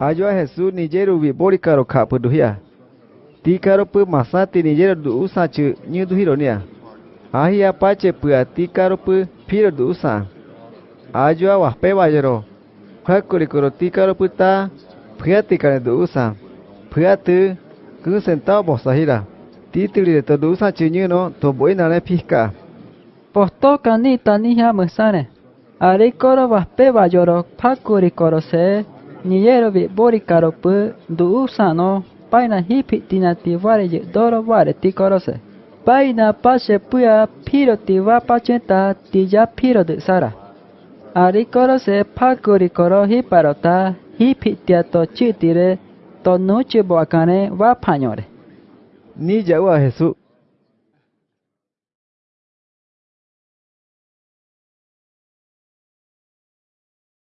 Ayua Jesús nijeru vi bori karo kha pu duhia. Ti karo pu masa ti nijeru du usa chu như duhiro nia. Ahi apache pu ti karo pu piro du usa. Ayua wa pe vayero. Khakuri koro ti karo pu ta phia ti kane du usa. Phia tu cứ sentao bo sahira. Ti tiri de to du usa chu như no to boi na ne phika. Posto kani tani ha musane. Ari koro wa pe vayoro phakuri koro se Niyero vi bori karo pu du usa no paina hipi doro vare ti korose. Paina pase puya piro ti va pachenta ti ya piro de sara. Ari korose pakuri koro hiparota hipi tia to chitire to nuche boakane va pañore. Ni ya wa Jesús.